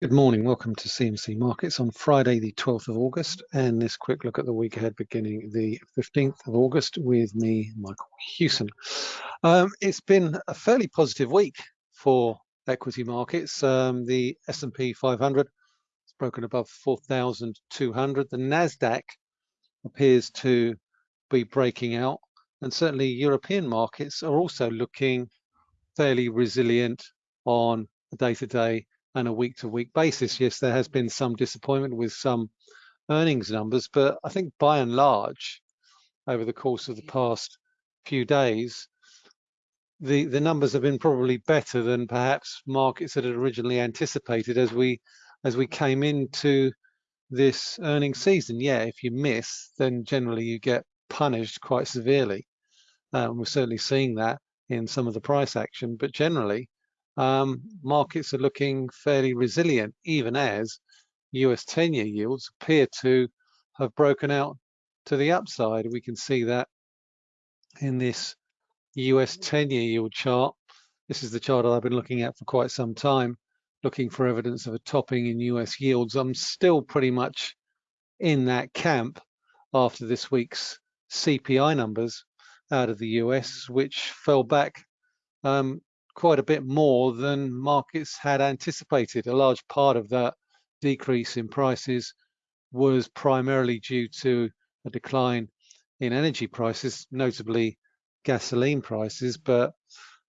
Good morning, welcome to CMC Markets on Friday the 12th of August and this quick look at the week ahead beginning the 15th of August with me, Michael Hewson. Um, it's been a fairly positive week for equity markets. Um, the S&P 500 has broken above 4,200. The NASDAQ appears to be breaking out and certainly European markets are also looking fairly resilient on a day-to-day on a week-to-week basis. Yes, there has been some disappointment with some earnings numbers, but I think by and large, over the course of the past few days, the, the numbers have been probably better than perhaps markets had originally anticipated as we as we came into this earnings season. Yeah, if you miss, then generally you get punished quite severely. Um, we're certainly seeing that in some of the price action, but generally um, markets are looking fairly resilient, even as US 10-year yields appear to have broken out to the upside. We can see that in this US 10-year yield chart. This is the chart I've been looking at for quite some time, looking for evidence of a topping in US yields. I'm still pretty much in that camp after this week's CPI numbers out of the US, which fell back um, quite a bit more than markets had anticipated. A large part of that decrease in prices was primarily due to a decline in energy prices, notably gasoline prices, but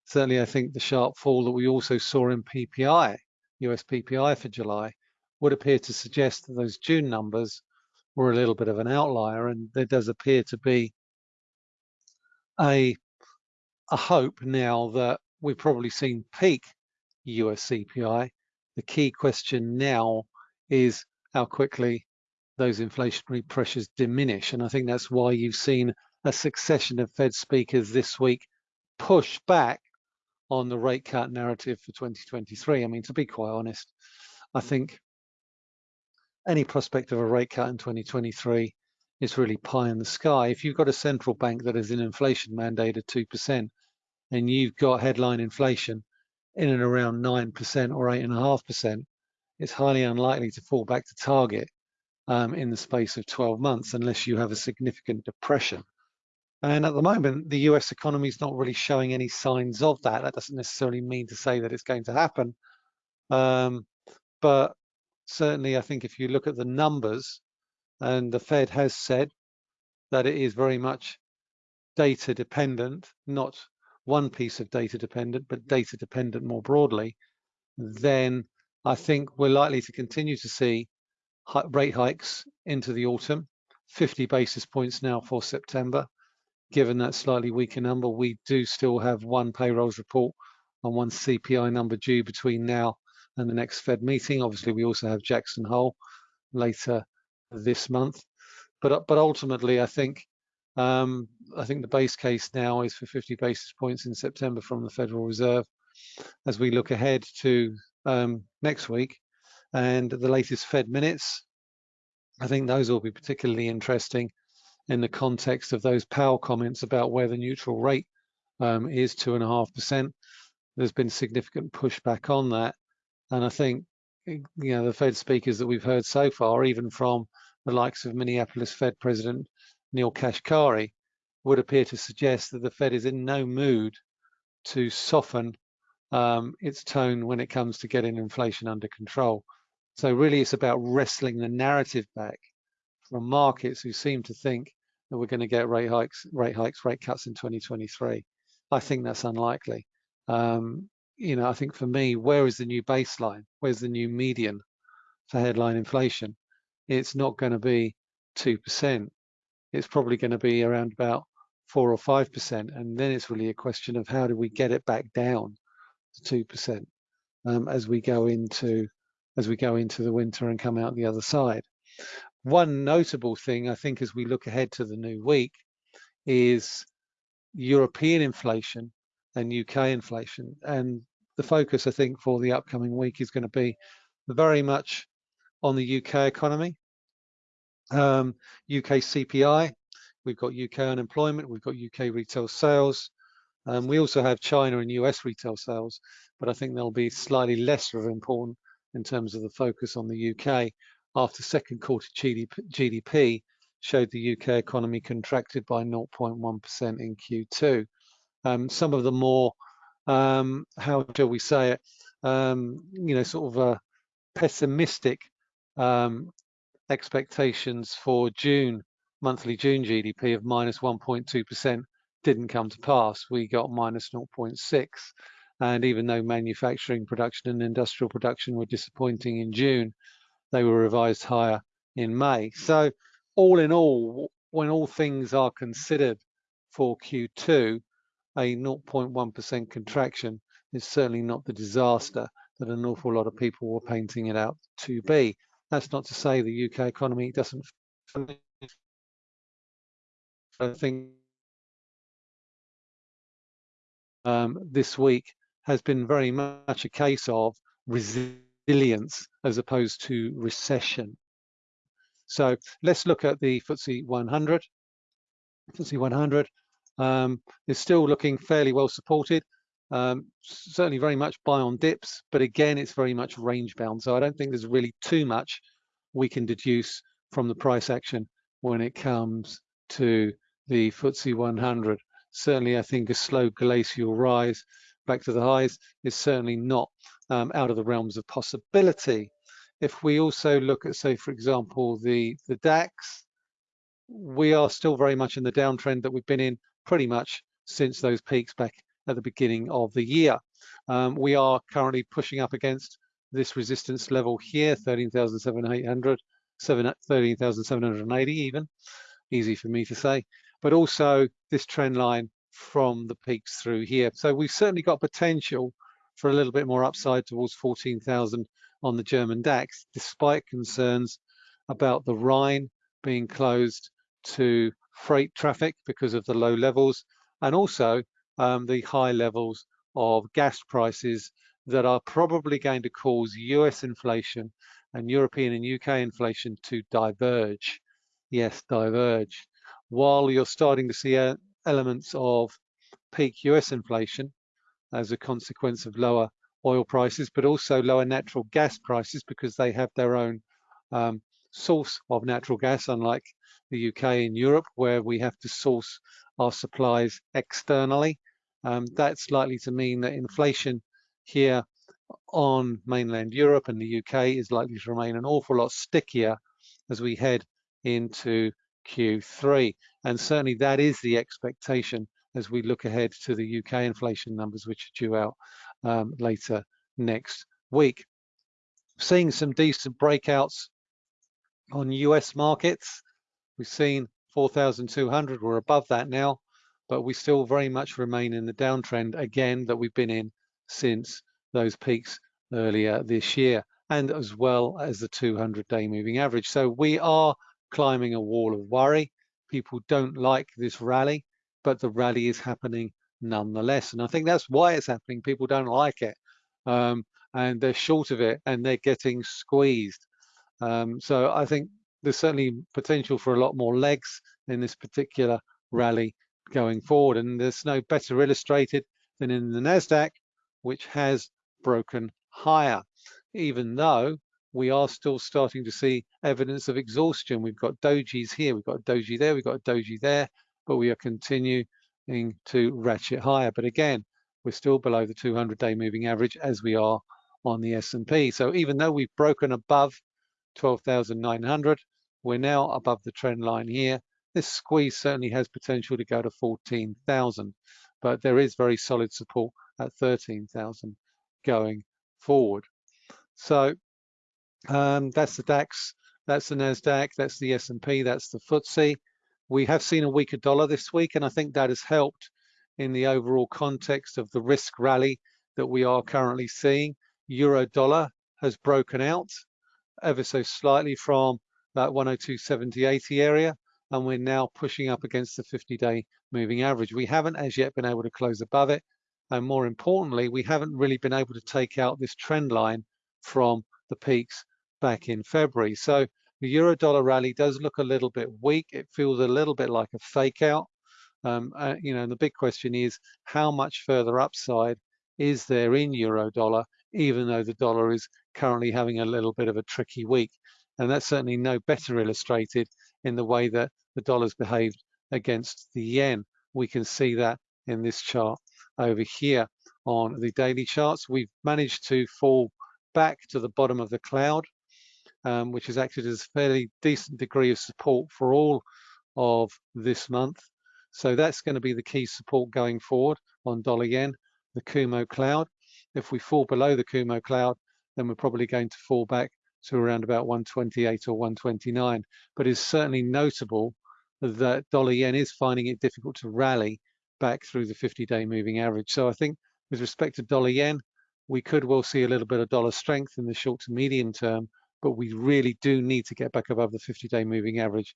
certainly I think the sharp fall that we also saw in PPI, US PPI for July, would appear to suggest that those June numbers were a little bit of an outlier and there does appear to be a, a hope now that we've probably seen peak US CPI. The key question now is how quickly those inflationary pressures diminish. And I think that's why you've seen a succession of Fed speakers this week push back on the rate cut narrative for 2023. I mean, to be quite honest, I think any prospect of a rate cut in 2023 is really pie in the sky. If you've got a central bank that has an inflation mandate of 2%, and you've got headline inflation in and around 9% or 8.5%, it's highly unlikely to fall back to target um, in the space of 12 months unless you have a significant depression. And at the moment, the US economy is not really showing any signs of that. That doesn't necessarily mean to say that it's going to happen. Um, but certainly, I think if you look at the numbers, and the Fed has said that it is very much data dependent, not one piece of data dependent, but data dependent more broadly, then I think we're likely to continue to see rate hikes into the autumn, 50 basis points now for September. Given that slightly weaker number, we do still have one payrolls report and one CPI number due between now and the next Fed meeting. Obviously, we also have Jackson Hole later this month. But, but ultimately, I think um, I think the base case now is for 50 basis points in September from the Federal Reserve. As we look ahead to um, next week and the latest Fed minutes, I think those will be particularly interesting in the context of those Powell comments about where the neutral rate um, is two and a half percent. There's been significant pushback on that, and I think you know the Fed speakers that we've heard so far, even from the likes of Minneapolis Fed President Neel Kashkari, would appear to suggest that the Fed is in no mood to soften um, its tone when it comes to getting inflation under control. So really it's about wrestling the narrative back from markets who seem to think that we're going to get rate hikes, rate hikes, rate cuts in 2023. I think that's unlikely. Um, you know, I think for me, where is the new baseline? Where's the new median for headline inflation? It's not going to be 2% it's probably going to be around about four or five percent, and then it's really a question of how do we get it back down to two percent um, as we go into as we go into the winter and come out the other side. One notable thing I think as we look ahead to the new week is European inflation and UK inflation, and the focus I think for the upcoming week is going to be very much on the UK economy um, UK CPI, we've got UK unemployment, we've got UK retail sales. Um, we also have China and US retail sales, but I think they'll be slightly less of important in terms of the focus on the UK after second quarter GDP showed the UK economy contracted by 0.1% in Q2. Um, some of the more, um, how shall we say it, um, you know, sort of uh, pessimistic um, expectations for June, monthly June GDP of minus 1.2% didn't come to pass. We got minus 0.6. And even though manufacturing production and industrial production were disappointing in June, they were revised higher in May. So all in all, when all things are considered for Q2, a 0.1% contraction is certainly not the disaster that an awful lot of people were painting it out to be. That's not to say the UK economy doesn't I think um, this week has been very much a case of resilience as opposed to recession. So let's look at the FTSE 100. FTSE 100 um, is still looking fairly well supported. Um, certainly very much buy on dips, but again, it's very much range bound. So I don't think there's really too much we can deduce from the price action when it comes to the FTSE 100. Certainly, I think a slow glacial rise back to the highs is certainly not um, out of the realms of possibility. If we also look at, say, for example, the, the DAX, we are still very much in the downtrend that we've been in pretty much since those peaks back at the beginning of the year. Um, we are currently pushing up against this resistance level here, 13,700, 13,780 even, easy for me to say, but also this trend line from the peaks through here. So we've certainly got potential for a little bit more upside towards 14,000 on the German DAX, despite concerns about the Rhine being closed to freight traffic because of the low levels, and also um, the high levels of gas prices that are probably going to cause US inflation and European and UK inflation to diverge. Yes, diverge. While you're starting to see uh, elements of peak US inflation as a consequence of lower oil prices, but also lower natural gas prices because they have their own um, source of natural gas, unlike the UK and Europe, where we have to source our supplies externally. Um, that's likely to mean that inflation here on mainland Europe and the UK is likely to remain an awful lot stickier as we head into Q3. And certainly that is the expectation as we look ahead to the UK inflation numbers, which are due out um, later next week. Seeing some decent breakouts on US markets. We've seen 4,200, we're above that now, but we still very much remain in the downtrend again that we've been in since those peaks earlier this year, and as well as the 200 day moving average. So we are climbing a wall of worry. People don't like this rally, but the rally is happening nonetheless. And I think that's why it's happening. People don't like it. Um, and they're short of it and they're getting squeezed. Um, so I think there's certainly potential for a lot more legs in this particular rally going forward. And there's no better illustrated than in the NASDAQ, which has broken higher, even though we are still starting to see evidence of exhaustion. We've got dojis here, we've got a doji there, we've got a doji there, but we are continuing to ratchet higher. But again, we're still below the 200-day moving average as we are on the S&P. So even though we've broken above 12,900, we're now above the trend line here. This squeeze certainly has potential to go to 14,000, but there is very solid support at 13,000 going forward. So um, that's the DAX, that's the NASDAQ, that's the S&P, that's the FTSE. We have seen a weaker dollar this week, and I think that has helped in the overall context of the risk rally that we are currently seeing. Euro dollar has broken out ever so slightly from that 102.70.80 area, and we're now pushing up against the 50-day moving average. We haven't as yet been able to close above it, and more importantly, we haven't really been able to take out this trend line from the peaks back in February. So the euro dollar rally does look a little bit weak. It feels a little bit like a fake out. Um, uh, you know, and the big question is how much further upside is there in euro dollar even though the dollar is currently having a little bit of a tricky week. And that's certainly no better illustrated in the way that the dollar's behaved against the yen. We can see that in this chart over here on the daily charts. We've managed to fall back to the bottom of the cloud, um, which has acted as a fairly decent degree of support for all of this month. So that's going to be the key support going forward on dollar yen, the Kumo cloud. If we fall below the Kumo cloud, then we're probably going to fall back to around about 128 or 129. But it's certainly notable that dollar yen is finding it difficult to rally back through the 50-day moving average. So I think with respect to dollar yen, we could well see a little bit of dollar strength in the short to medium term, but we really do need to get back above the 50-day moving average.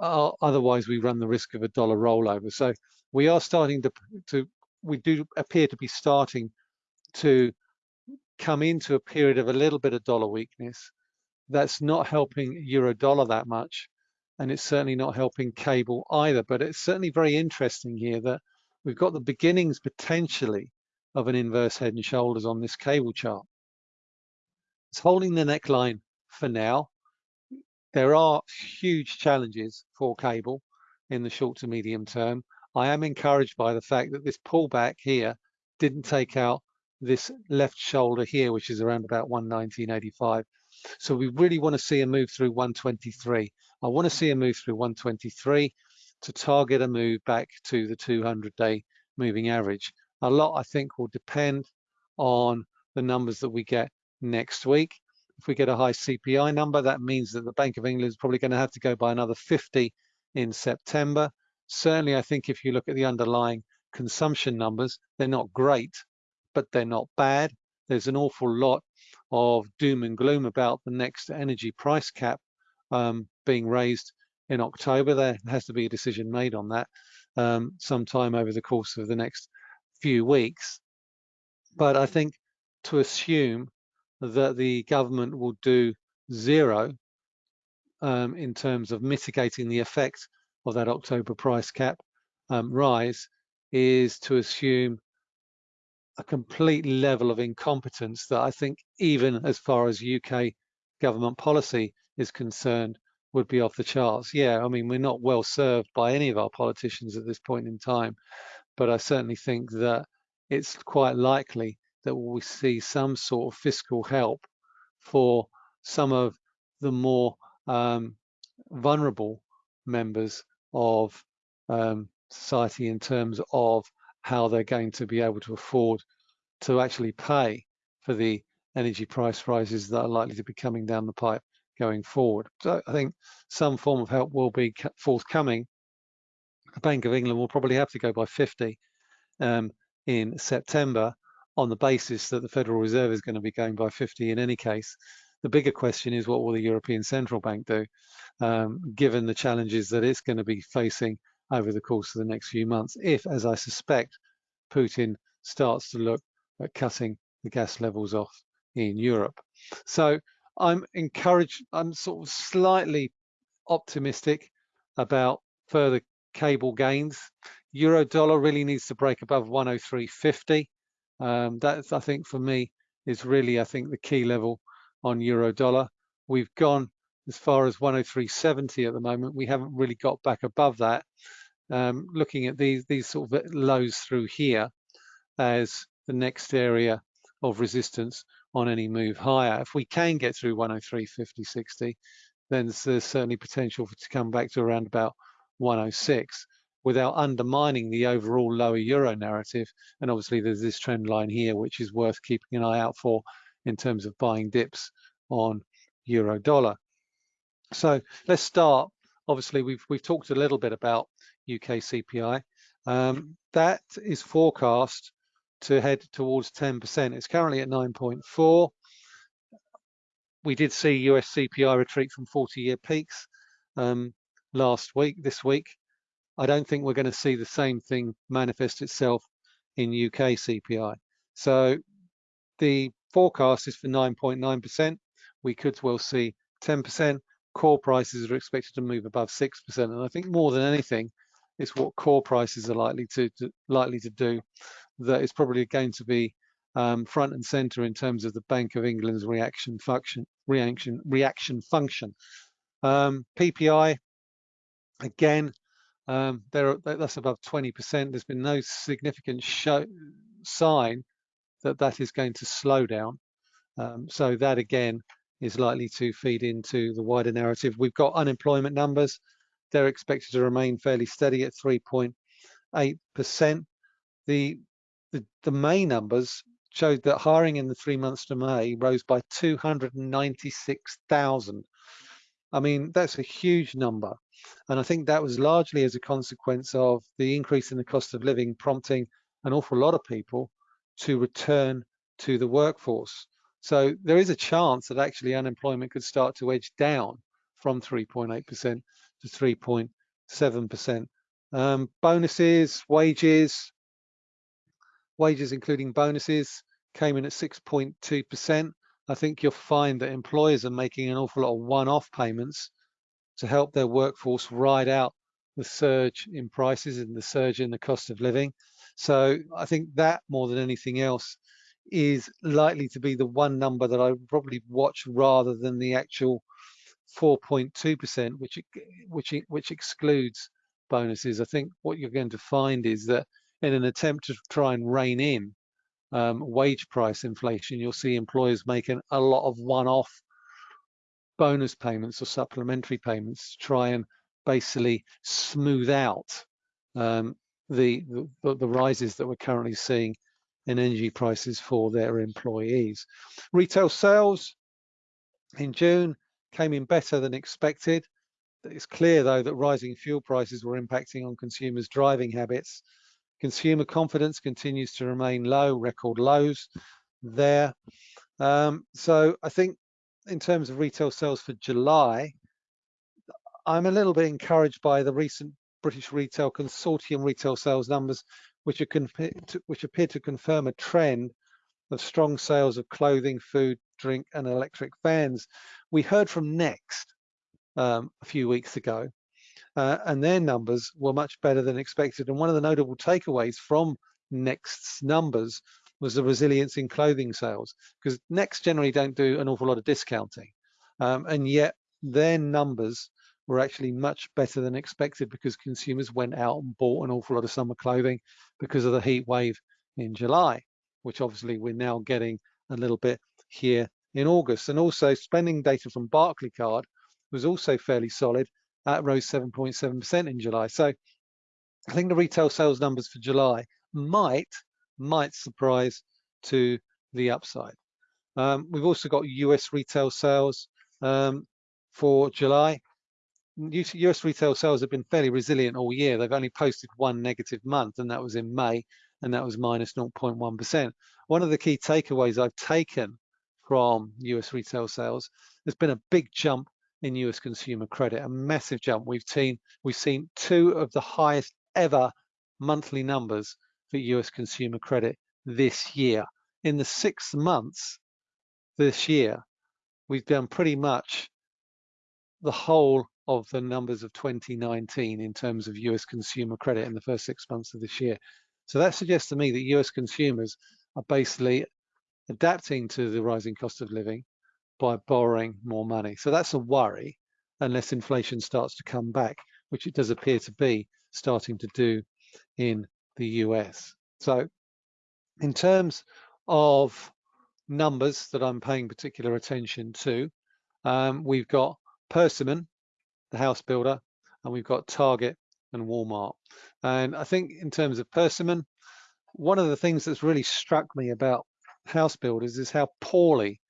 Uh, otherwise, we run the risk of a dollar rollover. So we are starting to, to, we do appear to be starting to come into a period of a little bit of dollar weakness. That's not helping euro dollar that much and it's certainly not helping cable either. But it's certainly very interesting here that we've got the beginnings potentially of an inverse head and shoulders on this cable chart. It's holding the neckline for now. There are huge challenges for cable in the short to medium term. I am encouraged by the fact that this pullback here didn't take out this left shoulder here, which is around about 119.85. So we really want to see a move through 123. I want to see a move through 123 to target a move back to the 200-day moving average. A lot, I think, will depend on the numbers that we get next week. If we get a high CPI number, that means that the Bank of England is probably going to have to go by another 50 in September. Certainly, I think if you look at the underlying consumption numbers, they're not great, but they're not bad. There's an awful lot of doom and gloom about the next energy price cap um, being raised in October. There has to be a decision made on that um, sometime over the course of the next few weeks. But I think to assume that the government will do zero um, in terms of mitigating the effect of that October price cap um, rise is to assume a complete level of incompetence that I think even as far as UK government policy is concerned would be off the charts. Yeah, I mean, we're not well served by any of our politicians at this point in time, but I certainly think that it's quite likely that we see some sort of fiscal help for some of the more um, vulnerable members of um, society in terms of how they're going to be able to afford to actually pay for the energy price rises that are likely to be coming down the pipe going forward. So I think some form of help will be forthcoming. The Bank of England will probably have to go by 50 um, in September on the basis that the Federal Reserve is going to be going by 50 in any case. The bigger question is what will the European Central Bank do, um, given the challenges that it's going to be facing over the course of the next few months, if, as I suspect, Putin starts to look at cutting the gas levels off in Europe. So I'm encouraged, I'm sort of slightly optimistic about further cable gains. Euro dollar really needs to break above 103.50. Um, that's, I think, for me, is really, I think, the key level on euro dollar. We've gone as far as 103.70 at the moment. We haven't really got back above that. Um, looking at these these sort of lows through here as the next area of resistance on any move higher. If we can get through 103, 50, 60, then there's certainly potential to come back to around about 106 without undermining the overall lower euro narrative. And obviously there's this trend line here, which is worth keeping an eye out for in terms of buying dips on euro dollar. So let's start. Obviously, we've we've talked a little bit about UK CPI. Um, that is forecast to head towards 10%. It's currently at 9.4. We did see US CPI retreat from 40-year peaks um, last week, this week. I don't think we're going to see the same thing manifest itself in UK CPI. So the forecast is for 9.9%. We could well see 10%. Core prices are expected to move above 6%. And I think more than anything, it's what core prices are likely to, to likely to do that is probably going to be um, front and center in terms of the Bank of England's reaction function. Reaction reaction function. Um, PPI again, um, there that's above 20%. There's been no significant show, sign that that is going to slow down. Um, so that again is likely to feed into the wider narrative. We've got unemployment numbers. They're expected to remain fairly steady at 3.8%. The, the, the May numbers showed that hiring in the three months to May rose by 296,000. I mean, that's a huge number. And I think that was largely as a consequence of the increase in the cost of living prompting an awful lot of people to return to the workforce. So there is a chance that actually unemployment could start to edge down from 3.8% to 3.7%. Um, bonuses, wages, wages including bonuses came in at 6.2%. I think you'll find that employers are making an awful lot of one-off payments to help their workforce ride out the surge in prices and the surge in the cost of living. So I think that more than anything else is likely to be the one number that I probably watch rather than the actual 4.2%, which which which excludes bonuses. I think what you're going to find is that in an attempt to try and rein in um, wage price inflation, you'll see employers making a lot of one-off bonus payments or supplementary payments to try and basically smooth out um, the, the, the rises that we're currently seeing in energy prices for their employees. Retail sales in June came in better than expected. It's clear though that rising fuel prices were impacting on consumers' driving habits. Consumer confidence continues to remain low, record lows there. Um, so I think in terms of retail sales for July, I'm a little bit encouraged by the recent British Retail Consortium retail sales numbers, which, are which appear to confirm a trend of strong sales of clothing, food, drink, and electric vans. We heard from Next um, a few weeks ago, uh, and their numbers were much better than expected. And one of the notable takeaways from Next's numbers was the resilience in clothing sales, because Next generally don't do an awful lot of discounting, um, and yet their numbers were actually much better than expected because consumers went out and bought an awful lot of summer clothing because of the heat wave in July, which obviously we're now getting a little bit here in August. And also spending data from Barclaycard was also fairly solid. That rose 7.7% in July. So I think the retail sales numbers for July might, might surprise to the upside. Um, we've also got US retail sales um, for July. US retail sales have been fairly resilient all year. They've only posted one negative month, and that was in May, and that was minus 0.1. One of the key takeaways I've taken from US retail sales, there's been a big jump in US consumer credit, a massive jump. We've seen we've seen two of the highest ever monthly numbers for US consumer credit this year. In the six months this year, we've done pretty much the whole of the numbers of 2019 in terms of US consumer credit in the first six months of this year. So that suggests to me that US consumers are basically adapting to the rising cost of living by borrowing more money. So that's a worry unless inflation starts to come back, which it does appear to be starting to do in the US. So in terms of numbers that I'm paying particular attention to, um, we've got Persimmon the house builder, and we've got Target and Walmart. And I think in terms of Persimmon, one of the things that's really struck me about house builders is how poorly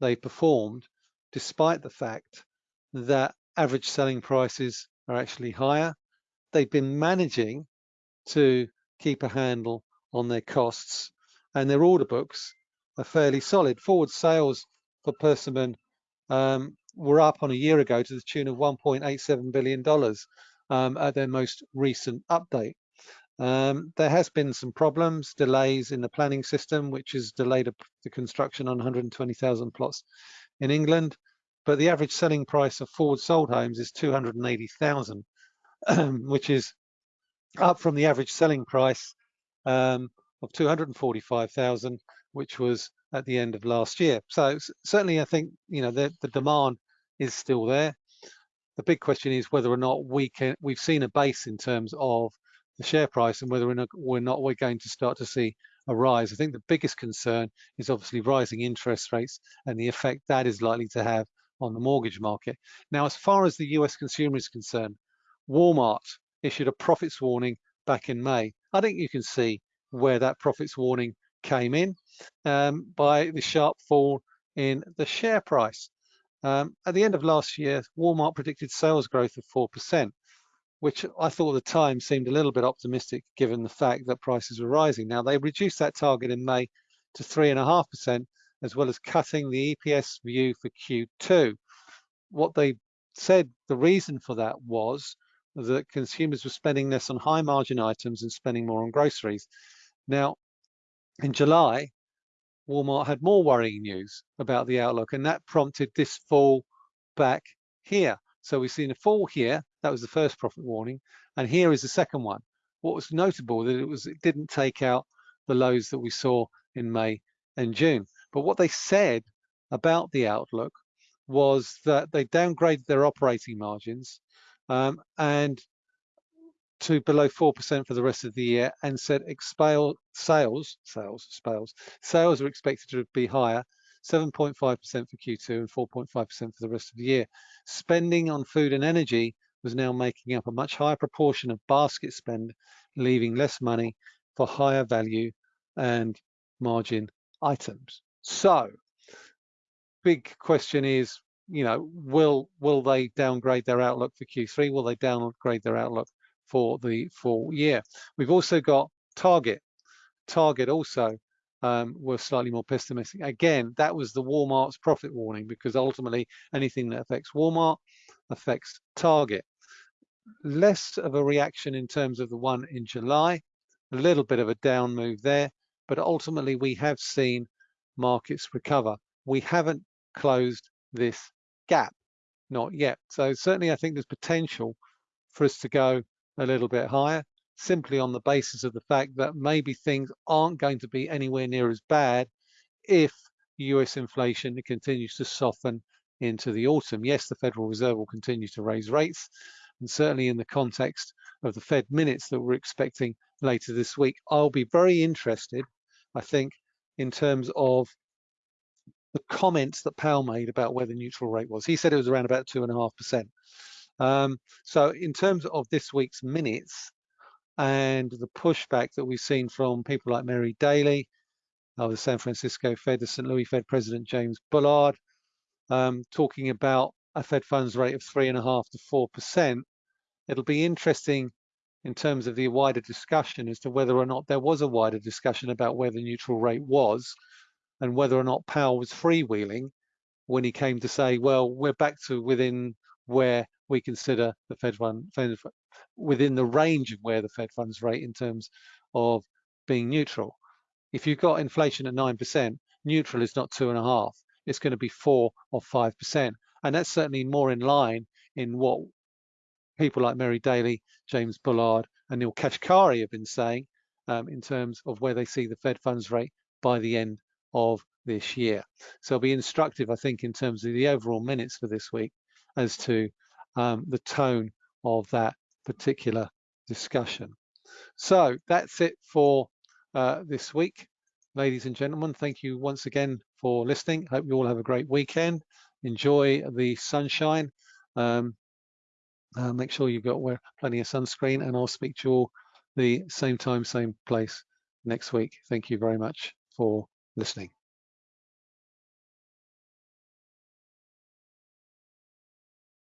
they performed, despite the fact that average selling prices are actually higher. They've been managing to keep a handle on their costs and their order books are fairly solid. Forward sales for Persimmon um, were up on a year ago to the tune of $1.87 billion um, at their most recent update. Um, there has been some problems, delays in the planning system, which has delayed the construction on 120,000 plots in England. But the average selling price of forward sold homes is 280,000, which is up from the average selling price um, of 245,000, which was at the end of last year. So certainly, I think you know the, the demand is still there. The big question is whether or not we can. We've seen a base in terms of the share price, and whether or not we're not we're going to start to see a rise. I think the biggest concern is obviously rising interest rates and the effect that is likely to have on the mortgage market. Now, as far as the US consumer is concerned, Walmart issued a profits warning back in May. I think you can see where that profits warning came in um, by the sharp fall in the share price. Um, at the end of last year, Walmart predicted sales growth of 4%, which I thought at the time seemed a little bit optimistic given the fact that prices were rising. Now, they reduced that target in May to 3.5%, as well as cutting the EPS view for Q2. What they said the reason for that was that consumers were spending less on high margin items and spending more on groceries. Now, in July, Walmart had more worrying news about the outlook, and that prompted this fall back here. So we've seen a fall here. That was the first profit warning, and here is the second one. What was notable that it was it didn't take out the lows that we saw in May and June. But what they said about the outlook was that they downgraded their operating margins um, and to below 4% for the rest of the year and said expale sales, sales, sales, sales are expected to be higher, 7.5% for Q2 and 4.5% for the rest of the year. Spending on food and energy was now making up a much higher proportion of basket spend, leaving less money for higher value and margin items. So, big question is, you know, will will they downgrade their outlook for Q3? Will they downgrade their outlook for the full year? We've also got Target. Target also um, were slightly more pessimistic. Again, that was the Walmart's profit warning because ultimately anything that affects Walmart affects Target. Less of a reaction in terms of the one in July, a little bit of a down move there, but ultimately we have seen markets recover. We haven't closed this gap, not yet. So certainly I think there's potential for us to go a little bit higher, simply on the basis of the fact that maybe things aren't going to be anywhere near as bad if US inflation continues to soften into the autumn. Yes, the Federal Reserve will continue to raise rates, and certainly in the context of the Fed minutes that we're expecting later this week, I'll be very interested, I think, in terms of the comments that Powell made about where the neutral rate was. He said it was around about two and a half percent. Um, so in terms of this week's minutes and the pushback that we've seen from people like Mary Daly, uh, the San Francisco Fed, the St. Louis Fed President James Bullard, um, talking about a Fed funds rate of three and a half to four percent. It'll be interesting in terms of the wider discussion as to whether or not there was a wider discussion about where the neutral rate was and whether or not Powell was freewheeling when he came to say, well, we're back to within where we consider the Fed fund, within the range of where the Fed funds rate in terms of being neutral. If you've got inflation at 9%, neutral is not two and a half, it's going to be four or 5%. And that's certainly more in line in what people like Mary Daly, James Bullard, and Neel Kashkari have been saying um, in terms of where they see the Fed funds rate by the end of this year. So it'll be instructive, I think, in terms of the overall minutes for this week as to um, the tone of that particular discussion. So that's it for uh, this week. Ladies and gentlemen, thank you once again for listening. Hope you all have a great weekend. Enjoy the sunshine. Um, uh, make sure you've got wear plenty of sunscreen and I'll speak to you all the same time, same place next week. Thank you very much for listening.